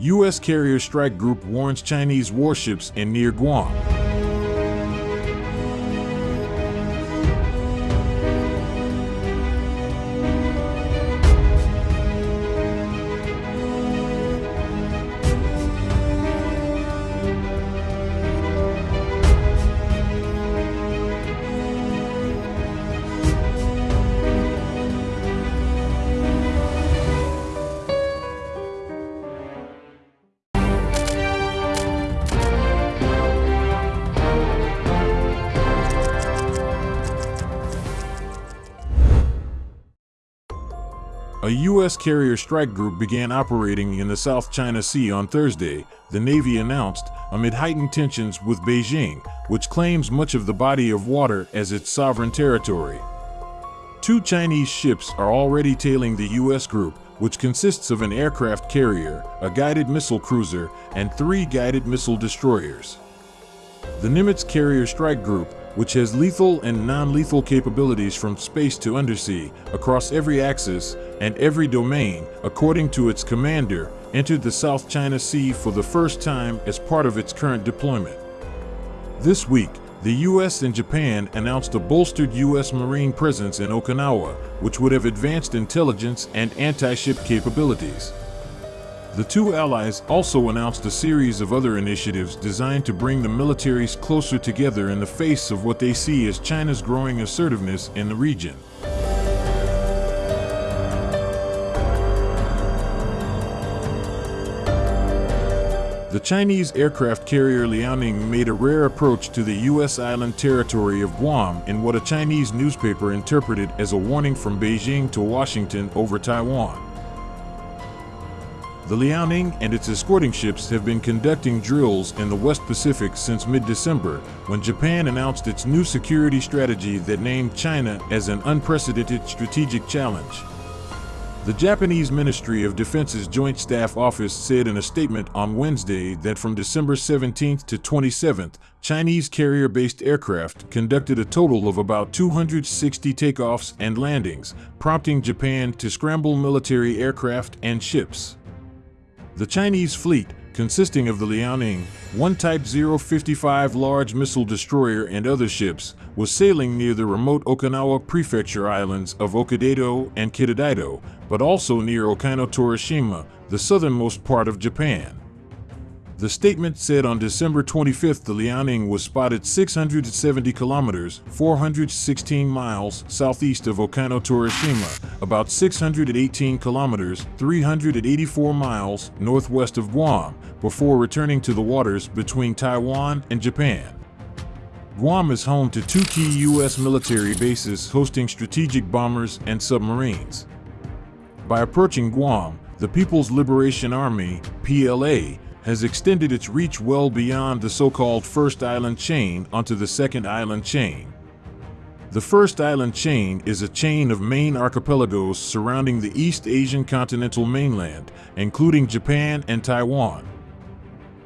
U.S. carrier strike group warns Chinese warships in near Guam. A U.S. carrier strike group began operating in the South China Sea on Thursday, the Navy announced, amid heightened tensions with Beijing, which claims much of the body of water as its sovereign territory. Two Chinese ships are already tailing the U.S. group, which consists of an aircraft carrier, a guided missile cruiser, and three guided missile destroyers. The Nimitz Carrier Strike Group, which has lethal and non-lethal capabilities from space to undersea, across every axis and every domain, according to its commander, entered the South China Sea for the first time as part of its current deployment. This week, the US and Japan announced a bolstered US Marine presence in Okinawa, which would have advanced intelligence and anti-ship capabilities. The two allies also announced a series of other initiatives designed to bring the militaries closer together in the face of what they see as China's growing assertiveness in the region. The Chinese aircraft carrier Liaoning made a rare approach to the U.S. island territory of Guam in what a Chinese newspaper interpreted as a warning from Beijing to Washington over Taiwan. The Liaoning and its escorting ships have been conducting drills in the West Pacific since mid-December, when Japan announced its new security strategy that named China as an unprecedented strategic challenge. The Japanese Ministry of Defense's Joint Staff Office said in a statement on Wednesday that from December 17th to 27th, Chinese carrier-based aircraft conducted a total of about 260 takeoffs and landings, prompting Japan to scramble military aircraft and ships. The Chinese fleet, consisting of the Liaoning, one Type 055 large missile destroyer and other ships, was sailing near the remote Okinawa prefecture islands of Hokkaido and Kitaido, but also near Okino Torishima, the southernmost part of Japan. The statement said on December 25th the Liaoning was spotted 670 kilometers 416 miles southeast of Okino Torishima, about 618 kilometers 384 miles northwest of Guam, before returning to the waters between Taiwan and Japan. Guam is home to two key U.S. military bases hosting strategic bombers and submarines. By approaching Guam, the People's Liberation Army, PLA, has extended its reach well beyond the so-called First Island Chain onto the Second Island Chain. The First Island Chain is a chain of main archipelagos surrounding the East Asian continental mainland, including Japan and Taiwan.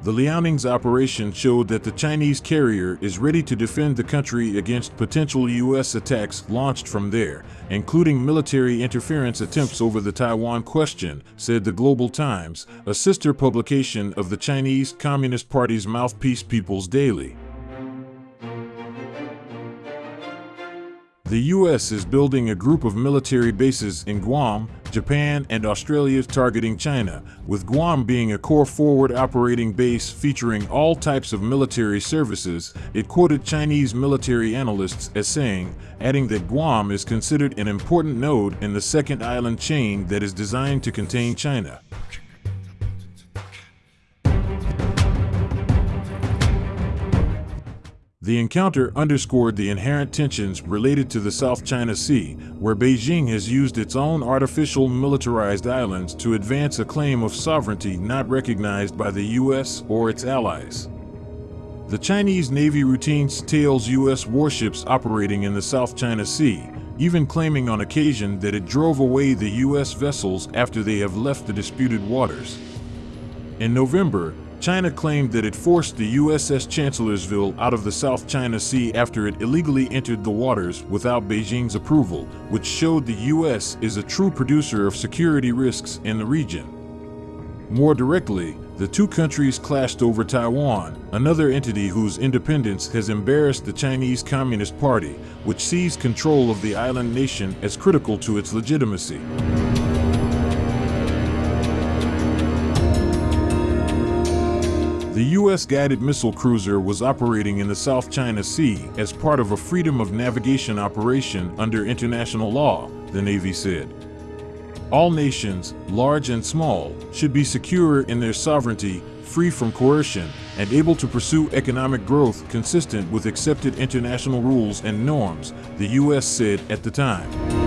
The Liaoning's operation showed that the Chinese carrier is ready to defend the country against potential U.S. attacks launched from there, including military interference attempts over the Taiwan question, said the Global Times, a sister publication of the Chinese Communist Party's mouthpiece People's Daily. The U.S. is building a group of military bases in Guam, Japan, and Australia targeting China, with Guam being a core forward operating base featuring all types of military services, it quoted Chinese military analysts as saying, adding that Guam is considered an important node in the second island chain that is designed to contain China. The encounter underscored the inherent tensions related to the South China Sea, where Beijing has used its own artificial militarized islands to advance a claim of sovereignty not recognized by the U.S. or its allies. The Chinese Navy routinely tails U.S. warships operating in the South China Sea, even claiming on occasion that it drove away the U.S. vessels after they have left the disputed waters. In November, China claimed that it forced the USS Chancellorsville out of the South China Sea after it illegally entered the waters without Beijing's approval, which showed the US is a true producer of security risks in the region. More directly, the two countries clashed over Taiwan, another entity whose independence has embarrassed the Chinese Communist Party, which sees control of the island nation as critical to its legitimacy. The U.S. guided missile cruiser was operating in the South China Sea as part of a freedom of navigation operation under international law, the Navy said. All nations, large and small, should be secure in their sovereignty, free from coercion, and able to pursue economic growth consistent with accepted international rules and norms, the U.S. said at the time.